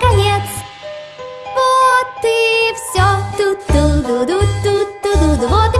Конец. Вот и все Тут-ту-ду-ду-ту-ту-ду Вот